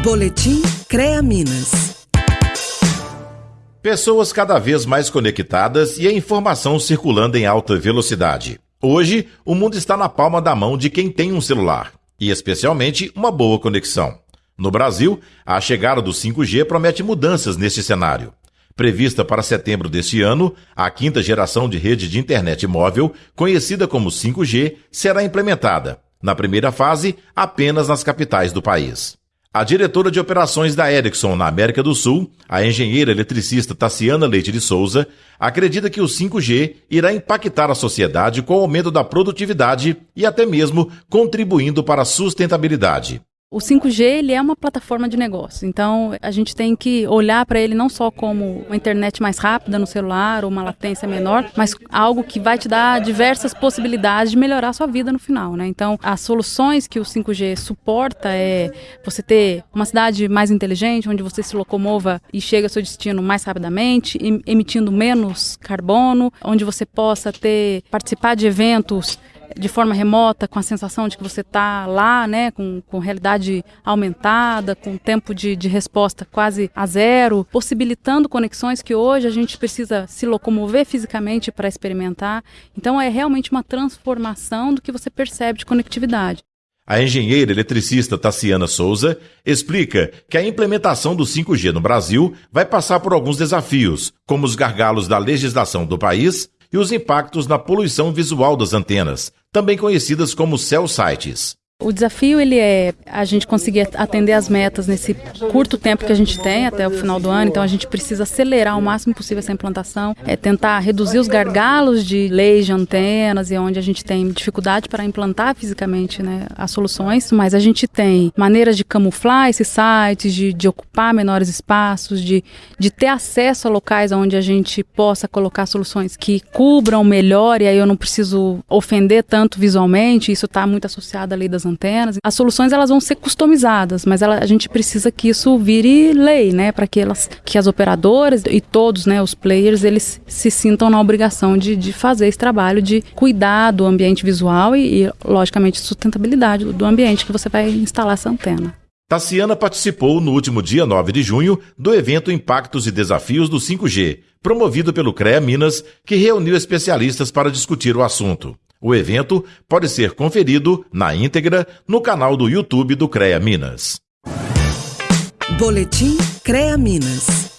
Boletim CREA Minas. Pessoas cada vez mais conectadas e a informação circulando em alta velocidade. Hoje, o mundo está na palma da mão de quem tem um celular, e especialmente uma boa conexão. No Brasil, a chegada do 5G promete mudanças neste cenário. Prevista para setembro deste ano, a quinta geração de rede de internet móvel, conhecida como 5G, será implementada. Na primeira fase, apenas nas capitais do país. A diretora de operações da Ericsson na América do Sul, a engenheira eletricista Tassiana Leite de Souza, acredita que o 5G irá impactar a sociedade com o aumento da produtividade e até mesmo contribuindo para a sustentabilidade. O 5G ele é uma plataforma de negócio, então a gente tem que olhar para ele não só como uma internet mais rápida no celular ou uma latência menor, mas algo que vai te dar diversas possibilidades de melhorar a sua vida no final, né? Então, as soluções que o 5G suporta é você ter uma cidade mais inteligente, onde você se locomova e chega ao seu destino mais rapidamente, emitindo menos carbono, onde você possa ter participar de eventos de forma remota, com a sensação de que você está lá, né, com, com realidade aumentada, com tempo de, de resposta quase a zero, possibilitando conexões que hoje a gente precisa se locomover fisicamente para experimentar. Então é realmente uma transformação do que você percebe de conectividade. A engenheira eletricista Tassiana Souza explica que a implementação do 5G no Brasil vai passar por alguns desafios, como os gargalos da legislação do país e os impactos na poluição visual das antenas, também conhecidas como cell sites. O desafio ele é a gente conseguir atender as metas nesse curto tempo que a gente tem até o final do ano. Então a gente precisa acelerar o máximo possível essa implantação, é tentar reduzir os gargalos de leis de antenas e onde a gente tem dificuldade para implantar fisicamente né, as soluções. Mas a gente tem maneiras de camuflar esses sites, de, de ocupar menores espaços, de, de ter acesso a locais onde a gente possa colocar soluções que cubram melhor e aí eu não preciso ofender tanto visualmente. Isso está muito associado à lei das antenas. As soluções elas vão ser customizadas, mas ela, a gente precisa que isso vire lei, né, para que elas, que as operadoras e todos, né, os players, eles se sintam na obrigação de, de fazer esse trabalho de cuidar do ambiente visual e, e logicamente, sustentabilidade do ambiente que você vai instalar essa antena. Tassiana participou no último dia 9 de junho do evento Impactos e Desafios do 5G, promovido pelo CREA Minas, que reuniu especialistas para discutir o assunto. O evento pode ser conferido na íntegra no canal do YouTube do CREA Minas. Boletim CREA Minas.